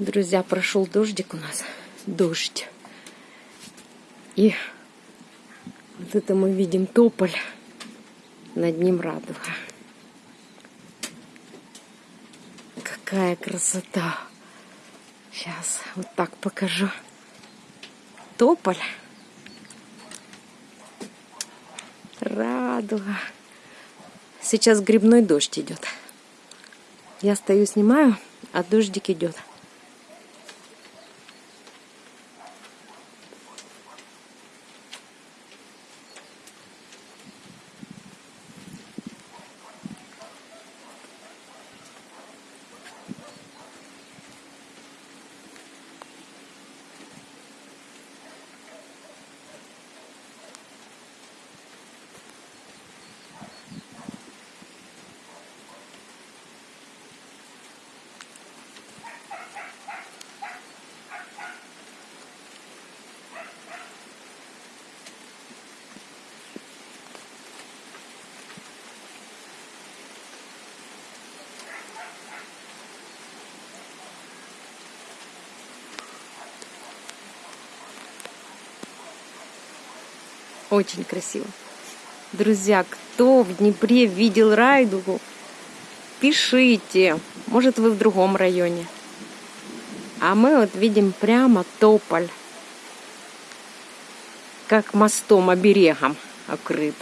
Друзья, прошел дождик у нас. Дождь. И вот это мы видим тополь. Над ним радуга. Какая красота. Сейчас вот так покажу. Тополь. Радуга. Сейчас грибной дождь идет. Я стою, снимаю, а дождик идет. Очень красиво. Друзья, кто в Днепре видел Райдугу, пишите. Может, вы в другом районе. А мы вот видим прямо тополь. Как мостом, оберегом окрыт.